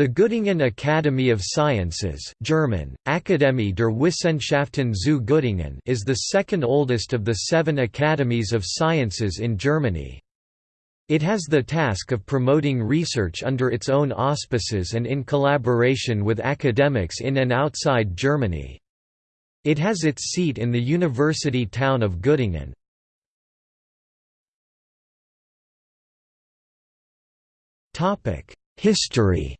The Göttingen Academy of Sciences German, Akademie der Wissenschaften zu Göttingen is the second oldest of the seven academies of sciences in Germany. It has the task of promoting research under its own auspices and in collaboration with academics in and outside Germany. It has its seat in the university town of Göttingen. History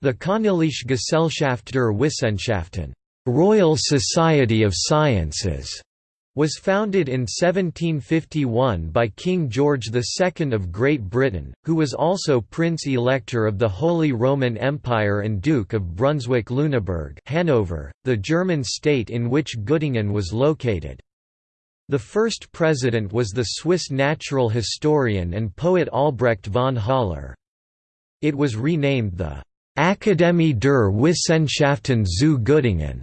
The Königliche Gesellschaft der Wissenschaften Royal Society of Sciences was founded in 1751 by King George II of Great Britain, who was also Prince-Elector of the Holy Roman Empire and Duke of Brunswick-Lüneburg Hanover, the German state in which Göttingen was located. The first president was the Swiss natural historian and poet Albrecht von Haller. It was renamed the Akademie der Wissenschaften zu Göttingen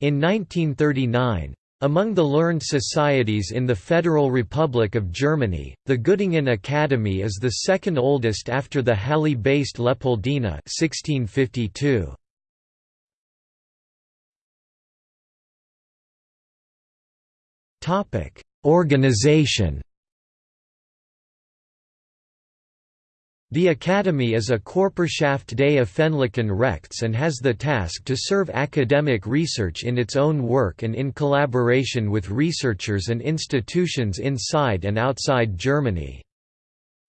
in 1939. Among the learned societies in the Federal Republic of Germany, the Göttingen Academy is the second oldest after the Halle-based Leopoldina 1652. Organization The Academy is a Körperschaft des öffentlichen Rechts and has the task to serve academic research in its own work and in collaboration with researchers and institutions inside and outside Germany.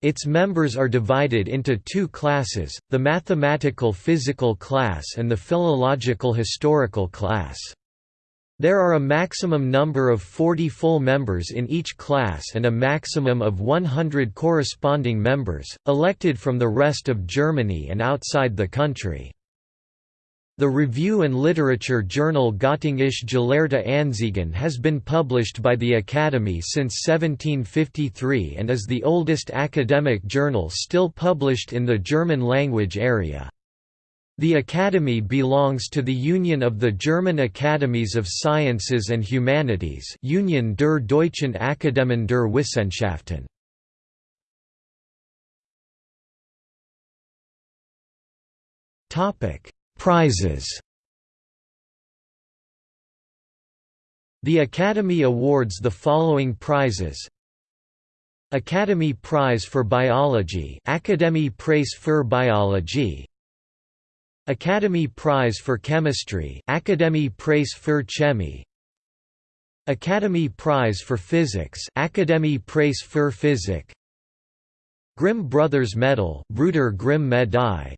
Its members are divided into two classes, the mathematical physical class and the philological historical class. There are a maximum number of 40 full members in each class and a maximum of 100 corresponding members, elected from the rest of Germany and outside the country. The review and literature journal Göttingische Gelehrte Anzeigen has been published by the Academy since 1753 and is the oldest academic journal still published in the German language area. The Academy belongs to the Union of the German Academies of Sciences and Humanities Union der Deutschen Akademien der Wissenschaften. Prizes The Academy awards the following prizes Academy Prize for Biology Akademie Preis für Biologie Academy Prize for Chemistry Akademie Preis für Chemie. Academy Prize for Physics Akademie Preis für Physik. Grimm Brothers Medal Brüder Grimm Medaille.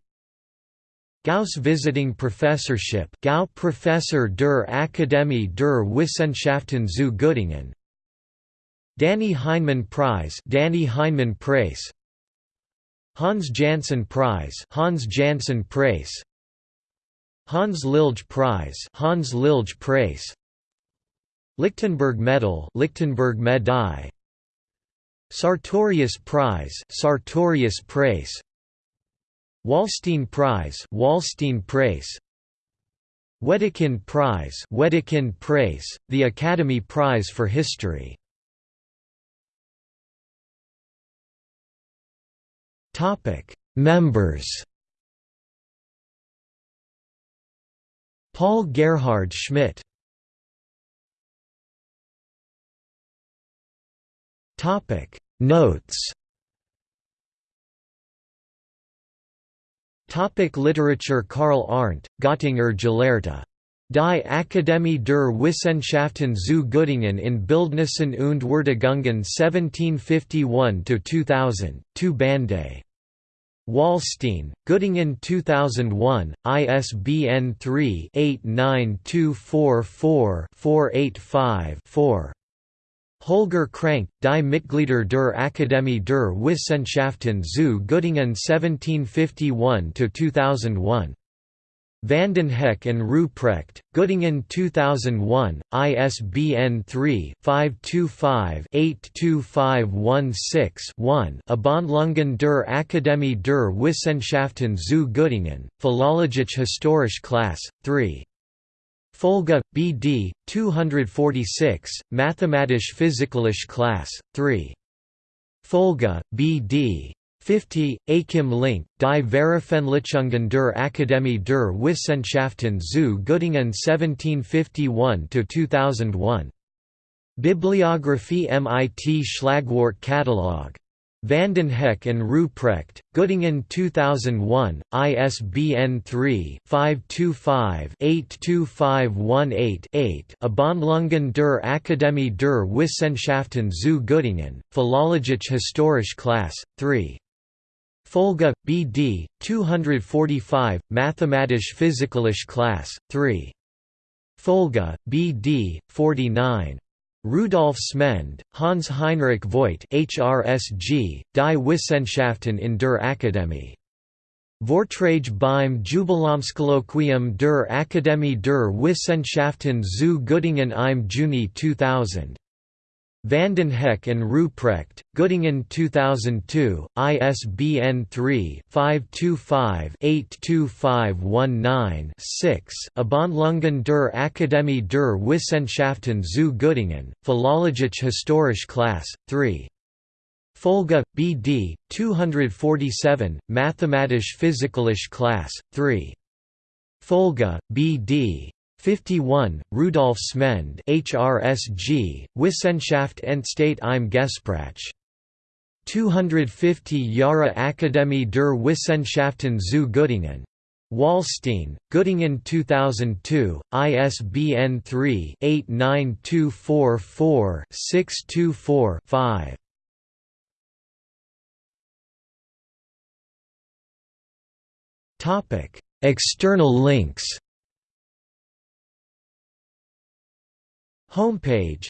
Gauss Visiting Professorship Gau Professor der Akademie der Wissenschaften zu Göttingen. Dannie Heineman Prize Dannie Heineman Preis Hans Janssen Prize Hans Janssen Preis Hans Lilje Prize Hans Lilje Preis Lichtenberg Medal Lichtenberg Medaille Sartorius Prize Sartorius Preis Wallstein Prize Wallstein Preis Wedekind Prize Wedekind Preis the Academy Prize for History. Topic. Members Paul Gerhard Schmidt Notes Topic Literature Karl Arndt, Göttinger Gelehrte. Die Akademie der Wissenschaften zu Göttingen in Bildnissen und Würdigungen 1751–2000, 2 Bande. Wallstein, Göttingen 2001, ISBN 3-892444-485-4. Holger Krank, Die Mitglieder der Akademie der Wissenschaften zu Göttingen 1751–2001. Vandenhoeck and Ruprecht, Göttingen 2001, ISBN 3-525-82516-1 Abhandlungen der Akademie der Wissenschaften zu Göttingen, Philologische Historische Klasse, 3. Folge, BD, 246, Mathematisch-Physikalische Klasse, 3. Folge, BD. 50, Achim Link, Die Veröffentlichungen der Akademie der Wissenschaften zu Göttingen 1751–2001. Bibliographie MIT Schlagwort Katalog. Vandenhoeck and Ruprecht, Göttingen 2001, ISBN 3-525-82518-8 Abhandlungen der Akademie der Wissenschaften zu Göttingen, Philologisch Historisch Class, 3. Folge, B.D., 245, Mathematisch-Physikalisch Class, 3. Folge, B.D., 49. Rudolf Smend, Hans Heinrich Voigt HRSG, Die Wissenschaften in der Akademie. Vortrage beim Jubiläumskolloquium der Akademie der Wissenschaften zu Göttingen im Juni 2000. Vandenhoeck and Ruprecht, Göttingen 2002, ISBN 3-525-82519-6 Abhandlungen der Akademie der Wissenschaften zu Göttingen, Philologisch Historisch Class, 3. Folge, B.D., 247, Mathematisch-Physikalisch Class, 3. Folge, B.D. 51, Rudolf Smend HRSG, Wissenschaft Endstate im Gespräch. 250 Jahre Akademie der Wissenschaften zu Göttingen. Wallstein, Göttingen 2002, ISBN 3-89244-624-5. External links Homepage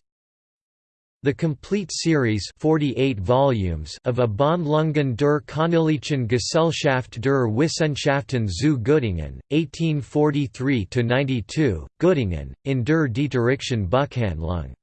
The complete series 48 volumes of Abhandlungen der Königlichen Gesellschaft der Wissenschaften zu Göttingen, 1843–92, Göttingen, in der Dieterichschen Buchhandlung